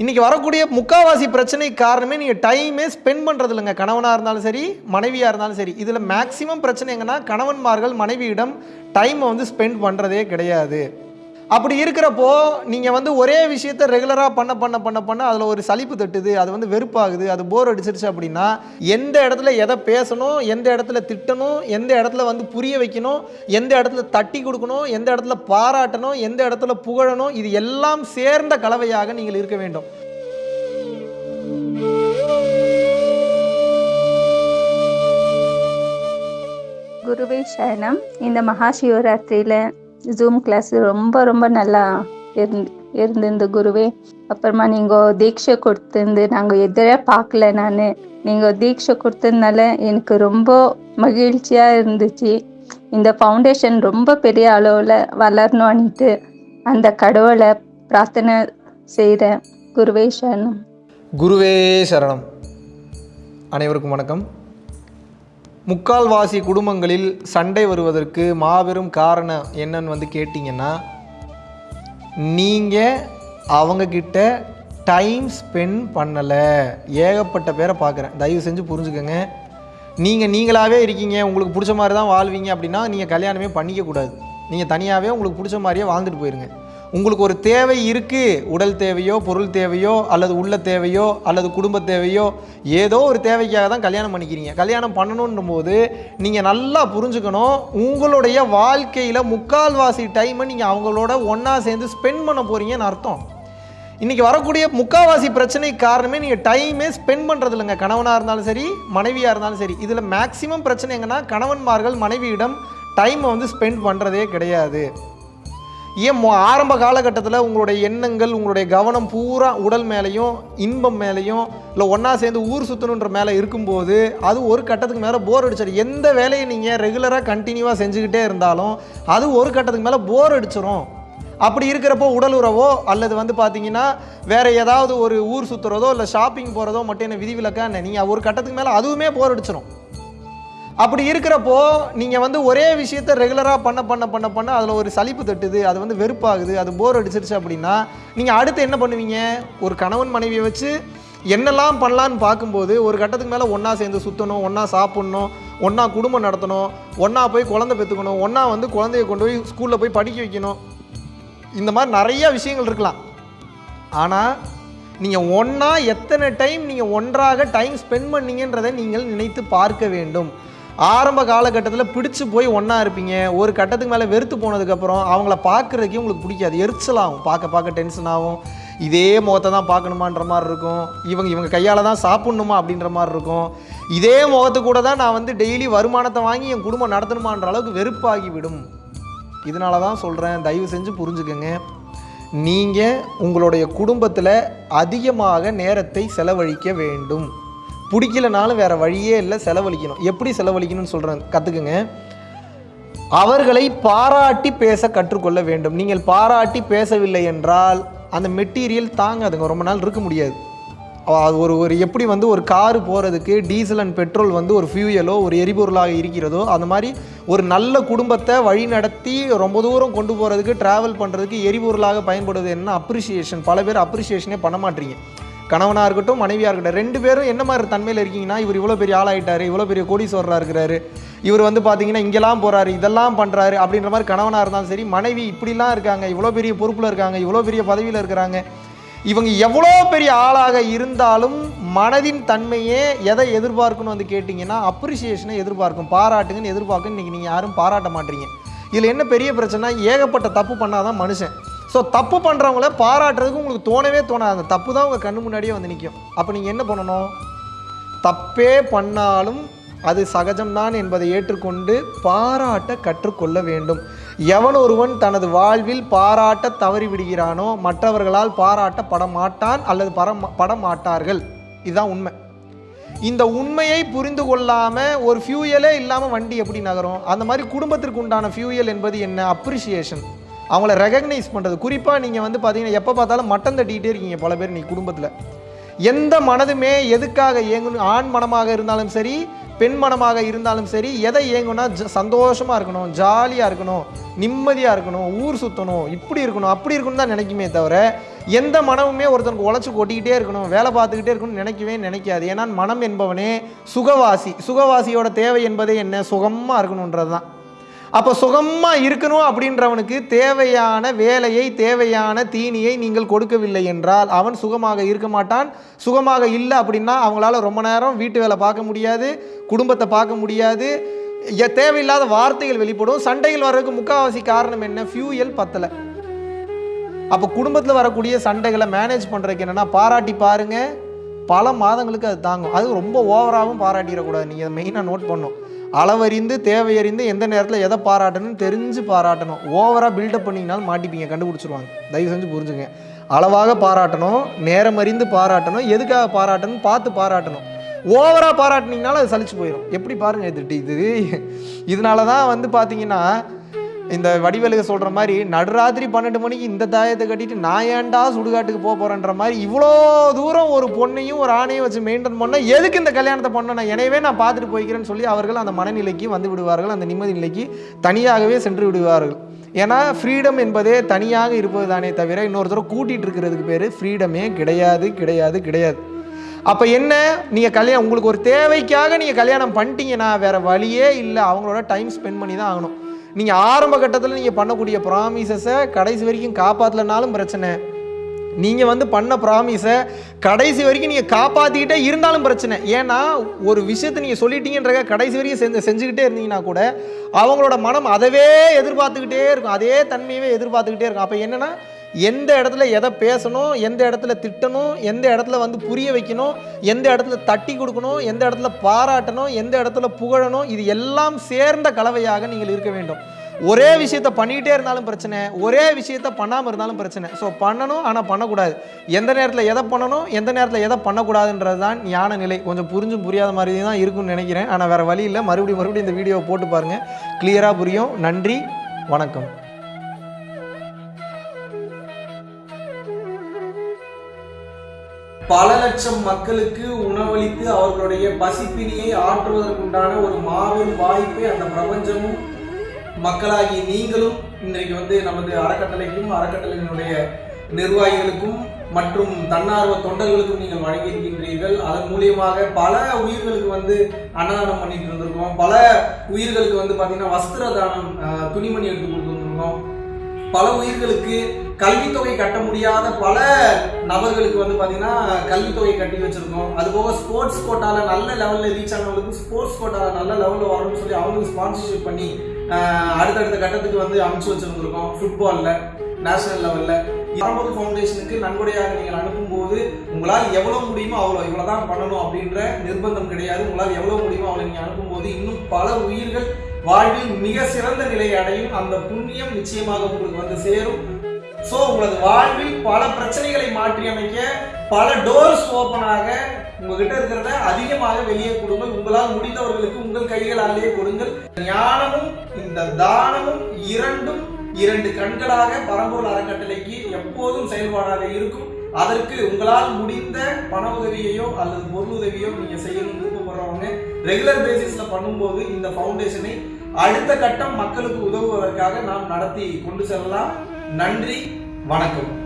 இன்றைக்கி வரக்கூடிய முக்காவாசி பிரச்சனைக்கு காரணமே நீங்கள் டைமே ஸ்பெண்ட் பண்ணுறது இல்லைங்க. கணவனாக இருந்தாலும் சரி மனைவியாக இருந்தாலும் சரி. இதில் மேக்ஸிமம் பிரச்சனை எங்கன்னா கணவன்மார்கள் மனைவியிடம் டைமை வந்து ஸ்பெண்ட் பண்ணுறதே கிடையாது. அப்படி இருக்கிறப்போ நீங்கள் வந்து ஒரே விஷயத்த ரெகுலராக பண்ண பண்ண பண்ண பண்ண அதில் ஒரு சலிப்பு தட்டுது அது வந்து வெறுப்பாகுது அது போர் அடிச்சிருச்சு அப்படின்னா எந்த இடத்துல எதை பேசணும் எந்த இடத்துல திட்டணும் எந்த இடத்துல வந்து புரிய வைக்கணும் எந்த இடத்துல தட்டி கொடுக்கணும் எந்த இடத்துல பாராட்டணும் எந்த இடத்துல புகழணும் இது எல்லாம் சேர்ந்த கலவையாக நீங்கள் இருக்க வேண்டும். குருவே சரணம். இந்த மகா சிவராத்திரியில் ஜூம் கிளாஸ் ரொம்ப ரொம்ப நல்லா இருந்து இருந்திருந்து குருவே. அப்புறமா நீங்கள் தீட்சை கொடுத்துருந்து நாங்கள் எதிரே பார்க்கல நான். நீங்கள் தீட்சை கொடுத்ததுனால எனக்கு ரொம்ப மகிழ்ச்சியாக இருந்துச்சு. இந்த ஃபவுண்டேஷன் ரொம்ப பெரிய அளவில் வளரணும்னுட்டு அந்த கடவுளை பிரார்த்தனை செய்கிறேன் குருவே சரணம். குருவே சரணம். அனைவருக்கும் வணக்கம். முக்கால்வாசி குடும்பங்களில் சண்டை வருவதற்கு மாபெரும் காரணம் என்னன்னு வந்து கேட்டிங்கன்னா நீங்கள் அவங்கக்கிட்ட டைம் ஸ்பெண்ட் பண்ணலை. ஏகப்பட்ட பேரை பார்க்குறேன். தயவு செஞ்சு புரிஞ்சுக்கோங்க. நீங்கள் நீங்களாகவே இருக்கீங்க. உங்களுக்கு பிடிச்ச மாதிரி தான் வாழ்வீங்க அப்படின்னா நீங்கள் கல்யாணமே பண்ணிக்கக்கூடாது. நீங்கள் தனியாகவே உங்களுக்கு பிடிச்ச மாதிரியே வாழ்ந்துட்டு போயிருங்க. உங்களுக்கு ஒரு தேவை இருக்குது உடல் தேவையோ பொருள் தேவையோ அல்லது உள்ள தேவையோ அல்லது குடும்ப தேவையோ ஏதோ ஒரு தேவைக்காக தான் கல்யாணம் பண்ணிக்கிறீங்க. கல்யாணம் பண்ணணுன்னும் போது நீங்கள் நல்லா புரிஞ்சுக்கணும் உங்களுடைய வாழ்க்கையில் முக்கால்வாசி டைமை நீங்கள் அவங்களோட ஒன்றா சேர்ந்து ஸ்பெண்ட் பண்ண போகிறீங்கன்னு அர்த்தம். இன்றைக்கி வரக்கூடிய முக்கால்வாசி பிரச்சனை காரணமே நீங்கள் டைமே ஸ்பெண்ட் பண்ணுறது இல்லைங்க. கணவனாக இருந்தாலும் சரி மனைவியாக இருந்தாலும் சரி. இதில் மேக்ஸிமம் பிரச்சனை எங்கன்னா கணவன்மார்கள் மனைவியிடம் டைமை வந்து ஸ்பெண்ட் பண்ணுறதே கிடையாது. ஏன் மொ- ஆரம்ப காலகட்டத்தில் உங்களுடைய எண்ணங்கள் உங்களுடைய கவனம் பூரா உடல் மேலேயும் இன்பம் மேலேயும் இல்லை ஒன்றா சேர்ந்து ஊர் சுற்றணுன்ற மேலே இருக்கும்போது அது ஒரு கட்டத்துக்கு மேலே போர் அடிச்சிடும் எந்த வேலையை நீங்கள் ரெகுலராக கண்டினியூவாக செஞ்சுக்கிட்டே இருந்தாலும் அது ஒரு கட்டத்துக்கு மேலே போர் அடிச்சிடும் அப்படி இருக்கிறப்போ உடல் உறவோ அல்லது வந்து பார்த்தீங்கன்னா வேறு ஏதாவது ஒரு ஊர் சுற்றுறதோ இல்லை ஷாப்பிங் போகிறதோ மட்டும் என்ன விதிவிலக்கா என்ன? நீங்கள் ஒரு கட்டத்துக்கு மேலே அதுவுமே போர் அடிச்சிடும் அப்படி இருக்கிறப்போ நீங்கள் வந்து ஒரே விஷயத்த ரெகுலராக பண்ண பண்ண பண்ண பண்ண அதில் ஒரு சலிப்பு தட்டுது அது வந்து வெறுப்பாகுது அது போர் அடிச்சிருச்சு அப்படின்னா நீங்கள் அடுத்து என்ன பண்ணுவீங்க? ஒரு கணவன் மனைவியை வச்சு என்னெல்லாம் பண்ணலான்னு பார்க்கும்போது ஒரு கட்டத்துக்கு மேலே ஒன்றா சேர்ந்து சுற்றணும் ஒன்றா சாப்பிட்ணும் ஒன்றா குடும்பம் நடத்தணும் ஒன்றா போய் குழந்தை பெற்றுக்கணும் ஒன்றா வந்து குழந்தைய கொண்டு போய் ஸ்கூலில் போய் படிக்க வைக்கணும். இந்த மாதிரி நிறைய விஷயங்கள் இருக்கலாம். ஆனால் நீங்கள் ஒன்றா எத்தனை டைம் நீங்கள் ஒன்றாக டைம் ஸ்பெண்ட் பண்ணீங்கன்றதை நீங்கள் நினைத்து பார்க்க வேண்டும். ஆரம்ப காலகட்டத்தில் பிடிச்சு போய் ஒன்றா இருப்பீங்க. ஒரு கட்டத்துக்கு மேலே வெறுத்து போனதுக்கப்புறம் அவங்கள பார்க்குறதுக்கே உங்களுக்கு பிடிக்காது. எரிச்சலாகும் பார்க்க பார்க்க டென்ஷன் ஆகும். இதே முகத்தை தான் பார்க்கணுமான்ற மாதிரி இருக்கும். இவங்க இவங்க கையால் தான் சாப்பிட்ணுமா அப்படின்ற மாதிரி இருக்கும். இதே முகத்து கூட தான் நான் வந்து டெய்லி வருமானத்தை வாங்கி என் குடும்பம் நடத்தணுமான்ற அளவுக்கு வெறுப்பாகி விடும் இதனால தான் சொல்கிறேன் தயவு செஞ்சு புரிஞ்சுக்கோங்க. நீங்கள் உங்களுடைய குடும்பத்தில் அதிகமாக நேரத்தை செலவழிக்க வேண்டும். பிடிக்கலனாலும் வேறு வழியே இல்லை செலவழிக்கணும். எப்படி செலவழிக்கணும்னு சொல்கிறேன் கற்றுக்குங்க அவர்களை பாராட்டி பேச கற்றுக்கொள்ள வேண்டும். நீங்கள் பாராட்டி பேசவில்லை என்றால் அந்த மெட்டீரியல் தாங்காதுங்க. ரொம்ப நாள் இருக்க முடியாது. அது ஒரு ஒரு எப்படி வந்து ஒரு காரு போகிறதுக்கு டீசல் அண்ட் பெட்ரோல் வந்து ஒரு ஃபியூயலோ ஒரு எரிபொருளாக இருக்கிறதோ அந்த மாதிரி ஒரு நல்ல குடும்பத்தை வழி நடத்தி ரொம்ப தூரம் கொண்டு போகிறதுக்கு ட்ராவல் பண்ணுறதுக்கு எரிபொருளாக பயன்படுவது என்ன அப்ரிசியேஷன் பல பேர் அப்ரிசியேஷனே பண்ண மாட்டீங்க. கணவனாக இருக்கட்டும் மனைவியாக இருக்கட்டும் ரெண்டு பேரும் என்ன மாதிரி தன்மையில் இருக்கீங்கன்னா இவர் இவ்வளோ பெரிய ஆளாயிட்டார் இவ்வளோ பெரிய கோடீஸ்வரராக இருக்கிறாரு. இவர் வந்து பார்த்தீங்கன்னா இங்கெல்லாம் போகிறாரு இதெல்லாம் பண்ணுறாரு அப்படின்ற மாதிரி கணவனாக இருந்தாலும் சரி மனைவி இப்படிலாம் இருக்காங்க இவ்வளோ பெரிய பொறுப்பில் இருக்காங்க இவ்வளோ பெரிய பதவியில் இருக்கிறாங்க. இவங்க எவ்வளோ பெரிய ஆளாக இருந்தாலும் மனதின் தன்மையே எதை எதிர்பார்க்கணும் வந்து கேட்டிங்கன்னா அப்ரிசியேஷனை எதிர்பார்க்கும் பாராட்டுங்கன்னு எதிர்பார்க்குன்னு இன்றைக்கி நீங்கள் யாரும் பாராட்ட மாட்டீங்க. இதில் என்ன பெரிய பிரச்சனை ஏகப்பட்ட தப்பு பண்ணாதான் மனுஷன். ஸோ தப்பு பண்ணுறவங்கள பாராட்டுறதுக்கு உங்களுக்கு தோணவே தோணாது. அந்த தப்பு தான் உங்கள் கண்ணு முன்னாடியே வந்து நிற்கும் அப்போ நீங்கள் என்ன பண்ணணும்? தப்பே பண்ணாலும் அது சகஜம்தான் என்பதை ஏற்றுக்கொண்டு பாராட்ட கற்றுக்கொள்ள வேண்டும். எவன் ஒருவன் தனது வாழ்வில் பாராட்ட தவறி விடுகிறானோ மற்றவர்களால் பாராட்டப்பட மாட்டான் அல்லது பட பட மாட்டார்கள். இதுதான் உண்மை. இந்த உண்மையை புரிந்து கொள்ளாமல் ஒரு ஃபியூயலே இல்லாமல் வண்டி எப்படி நகரும்? அந்த மாதிரி குடும்பத்திற்கு உண்டான ஃபியூயல் என்பது என்ன? அப்ரிசியேஷன் அவங்கள ரெகக்னைஸ் பண்ணுறது குறிப்பாக நீங்கள் வந்து பார்த்தீங்கன்னா எப்போ பார்த்தாலும் மட்டம் தட்டிக்கிட்டே இருக்கீங்க பல பேர் நீ குடும்பத்தில். எந்த மனதுமே எதுக்காக இயங்கணும் ஆண் மனமாக இருந்தாலும் சரி பெண் மனமாக இருந்தாலும் சரி எதை இயங்கும்னா ஜ சந்தோஷமாக இருக்கணும் ஜாலியாக இருக்கணும் நிம்மதியாக இருக்கணும் ஊர் சுற்றணும் இப்படி இருக்கணும் அப்படி இருக்கணும் தான் நினைக்குமே தவிர எந்த மனமுமே ஒருத்தனுக்கு உழைச்சி கொட்டிக்கிட்டே இருக்கணும் வேலை பார்த்துக்கிட்டே இருக்கணும்னு நினைக்கவே நினைக்காது. ஏன்னா மனம் என்பவனே சுகவாசி. சுகவாசியோட தேவை என்பதே என்ன? சுகமாக இருக்கணுன்றது தான் அப்போ சுகமாக இருக்கணும் அப்படின்றவனுக்கு தேவையான வேலையை தேவையான தீனியை நீங்கள் கொடுக்கவில்லை என்றால் அவன் சுகமாக இருக்க மாட்டான். சுகமாக இல்லை அப்படின்னா அவங்களால ரொம்ப நேரம் வீட்டு வேலை பார்க்க முடியாது குடும்பத்தை பார்க்க முடியாது. தேவையில்லாத வார்த்தைகள் வெளிப்படும். சண்டைகள் வர்றதுக்கு முக்கால்வாசி காரணம் என்ன? ஃபியூயல் பத்தலை. அப்போ குடும்பத்தில் வரக்கூடிய சண்டைகளை மேனேஜ் பண்ணுறதுக்கு என்னென்னா பாராட்டி பாருங்கள் பல மாதங்களுக்கு அது தாங்கும். அது ரொம்ப ஓவராகவும் பாராட்டிடக்கூடாது. நீங்கள் அதை மெயினாக நோட் பண்ணும் அளவறிந்து தேவையறிந்து எந்த நேரத்தில் எதை பாராட்டணும்னு தெரிஞ்சு பாராட்டணும். ஓவராக பில்டப் பண்ணிங்கனாலும் மாட்டிப்பீங்க கண்டுபிடிச்சிருவாங்க. தயவு செஞ்சு புரிஞ்சுங்க. அளவாக பாராட்டணும் நேரம் அறிந்து பாராட்டணும் எதுக்காக பாராட்டணும் பார்த்து பாராட்டணும். ஓவராக பாராட்டினீங்கனாலும் அது சலிச்சு போயிடும் எப்படி பாருங்கள் இது இது. இதனால தான் வந்து பார்த்தீங்கன்னா இந்த வடிவேலுக சொல்கிற மாதிரி நடுராத்திரி பன்னெண்டு மணிக்கு இந்த தாயத்தை கட்டிட்டு நான் ஏன்டா சுடுகாட்டுக்கு போக போகிறேன்ற மாதிரி இவ்வளோ தூரம் ஒரு பொண்ணையும் ஒரு ஆணையும் வச்சு மெயின்டைன் பண்ண எதுக்கு இந்த கல்யாணத்தை பண்ணணும்? எனவே நான் பார்த்துட்டு போய்க்கிறேன்னு சொல்லி அவர்கள் அந்த மனநிலைக்கு வந்து விடுவார்கள் அந்த நிம்மதி நிலைக்கு தனியாகவே சென்று விடுவார்கள். ஏன்னா ஃப்ரீடம் என்பதே தனியாக இருப்பது தானே தவிர இன்னொருத்தர் கூட்டிகிட்டு இருக்கிறதுக்கு பேர் ஃப்ரீடமே கிடையாது கிடையாது கிடையாது. அப்போ என்ன? நீங்கள் கல்யாணம் உங்களுக்கு ஒரு தேவைக்காக நீங்கள் கல்யாணம் பண்ணிட்டீங்கன்னா வேறு வழியே இல்லை. அவங்களோட டைம் ஸ்பெண்ட் பண்ணி தான் ஆகணும். நீங்கள் ஆரம்ப கட்டத்தில் நீங்கள் பண்ணக்கூடிய ப்ராமிசஸை கடைசி வரைக்கும் காப்பாற்றலனாலும் பிரச்சனை. நீங்கள் வந்து பண்ண ப்ராமிஸை கடைசி வரைக்கும் நீங்கள் காப்பாற்றிக்கிட்டே இருந்தாலும் பிரச்சனை. ஏன்னா ஒரு விஷயத்தை நீங்கள் சொல்லிட்டீங்கன்றத கடைசி வரைக்கும் செஞ்சு செஞ்சுக்கிட்டே இருந்தீங்கன்னா கூட அவங்களோட மனம் அதவே எதிர்பார்த்துக்கிட்டே இருக்கும். அதே தன்மையவே எதிர்பார்த்துக்கிட்டே இருக்கும். அப்போ என்னென்னா எந்த இடத்துல எதை பேசணும் எந்த இடத்துல திட்டணும் எந்த இடத்துல வந்து புரிய வைக்கணும் எந்த இடத்துல தட்டி கொடுக்கணும் எந்த இடத்துல பாராட்டணும் எந்த இடத்துல புகழணும் இது எல்லாம் சேர்ந்த கலவையாக நீங்கள் இருக்க வேண்டும். ஒரே விஷயத்த பண்ணிக்கிட்டே இருந்தாலும் பிரச்சனை ஒரே விஷயத்த பண்ணாமல் இருந்தாலும் பிரச்சனை. ஸோ பண்ணணும் ஆனால் பண்ணக்கூடாது. எந்த நேரத்தில் எதை பண்ணணும் எந்த நேரத்தில் எதை பண்ணக்கூடாதுன்றது தான் ஞான நிலை. கொஞ்சம் புரிஞ்சும் புரியாத மாதிரி தான் இருக்கும்னு நினைக்கிறேன். ஆனால் வேறு வழி இல்லை. மறுபடியும் மறுபடியும் இந்த வீடியோவை போட்டு பாருங்கள் கிளியராக புரியும். நன்றி. வணக்கம். பல லட்சம் மக்களுக்கு உணவளித்து அவர்களுடைய பசிப்பினியை ஆற்றுவதற்குண்டான ஒரு மாபெரும் வாய்ப்பை அந்த பிரபஞ்சமும் மக்களாகி நீங்களும் இன்றைக்கு வந்து நமது அறக்கட்டளைக்கும் அறக்கட்டளையினுடைய நிர்வாகிகளுக்கும் மற்றும் தன்னார்வ தொண்டர்களுக்கும் நீங்கள் வழங்கியிருக்கின்றீர்கள் அதன் மூலியமாக பல உயிர்களுக்கு வந்து அன்னதானம் பண்ணிட்டு இருந்திருக்கோம். பல உயிர்களுக்கு வந்து பார்த்தீங்கன்னா வஸ்திர தானம் துணிமணி எடுத்து பல உயிர்களுக்கு கல்வித்தொகை கட்ட முடியாத பல நபர்களுக்கு வந்து பார்த்தீங்கன்னா கல்வித்தொகை கட்டி வச்சுருக்கோம். அதுபோக ஸ்போர்ட்ஸ் கோட்டாவில் நல்ல லெவலில் ரீச் ஆனவங்களுக்கு ஸ்போர்ட்ஸ் கோட்டாவில் நல்ல லெவலில் வரணும்னு சொல்லி அவங்களுக்கு ஸ்பான்சர்ஷிப் பண்ணி அடுத்தடுத்த கட்டத்துக்கு வந்து அமைச்சு வச்சுருந்துருக்கோம் ஃபுட்பாலில் நேஷனல் லெவலில் பரம்பொரு ஃபவுண்டேஷனுக்கு நன்கொடையாக நீங்கள் அனுப்பும்போது உங்களால் எவ்வளோ முடியுமோ அவ்வளோ இவ்வளோ தான் பண்ணணும் அப்படின்ற நிர்பந்தம் கிடையாது. உங்களால் எவ்வளோ முடியுமோ அவ்வளோ நீங்கள் அனுப்பும்போது இன்னும் பல உயிர்கள் வாழ்வில் மிக சிறந்த நிலையை அடையும் அந்த புண்ணியம் நிச்சயமாக உங்களுக்கு வந்து சேரும். ஸோ உங்களது வாழ்வில் பல பிரச்சனைகளை மாற்றி அமைக்க பல டோர்ஸ் ஓப்பனாக உங்ககிட்ட இருக்கிறத அதிகமாக வெளியே கொடுங்கள். உங்களால் முடிந்தவர்களுக்கு உங்கள் கைகளாலேயே கொடுங்கள். ஞானமும் இந்த தானமும் இரண்டும் இரண்டு கண்களாக பரம்பூர் அறக்கட்டளைக்கு எப்போதும் செயல்பாடாக இருக்கும். அதற்கு உங்களால் முடிந்த பண உதவியையோ அல்லது பொருள் உதவியோ நீங்க செய்யணும் விருப்பப்படுறவங்க. ரெகுலர் பேசிஸ்ல பண்ணும்போது இந்த ஃபவுண்டேஷனை அடுத்த கட்டம் மக்களுக்கு உதவுவதற்காக நாம் நடத்தி கொண்டு செல்லலாம். நன்றி வணக்கம்.